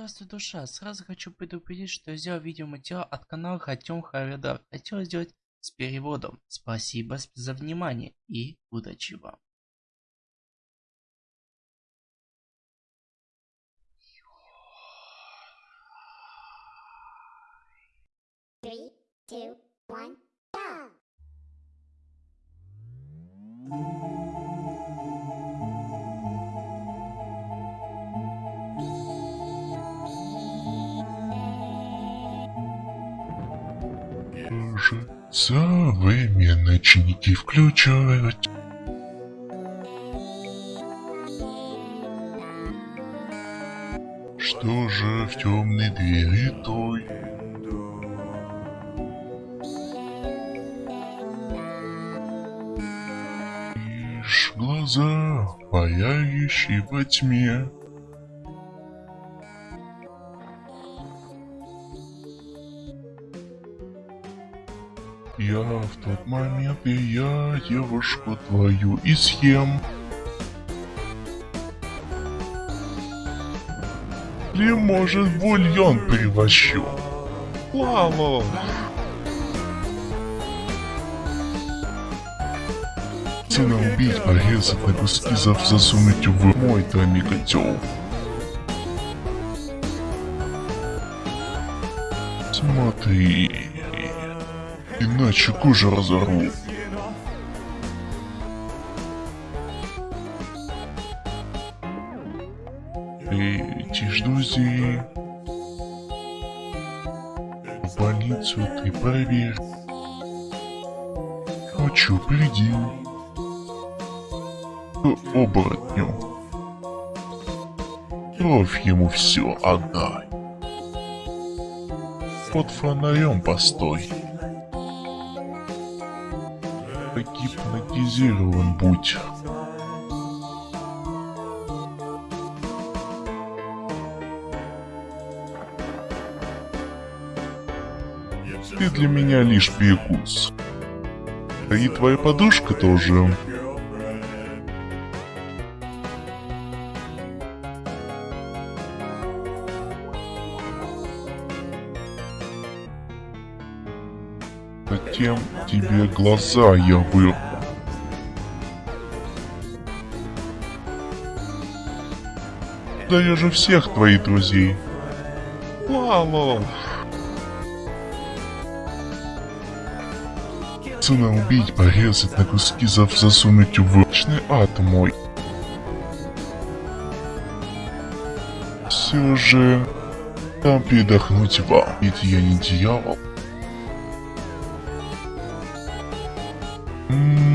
Здравствуй, душа. Сразу хочу предупредить, что я сделал видеоматериал от канала Хотем Харидар. Хотел сделать с переводом. Спасибо за внимание и удачи вам. Three, two, one, Современные ночники включают. Что же в темной двери той? Лишь глаза, паяющие во тьме. Я в тот момент и я девушку твою и съем. Или может бульон превощу. Лало. Цена убить, порезать на куски, засунуть в мой тайный котел. Смотри, иначе кожу разорву. Эти ж друзей. В больницу ты проверь. Хочу приди. К оборотню. Кровь ему все отдай. Под фонарем постой. Гипнотизирован будь. Ты для меня лишь перекус. И твоя подушка тоже. Затем тебе глаза я вырву. Да я же всех твоих друзей. Лало. Цена убить, порезать на куски, зав засунуть в вечный ад мой. Все же, там передохнуть вам, ведь я не дьявол. М,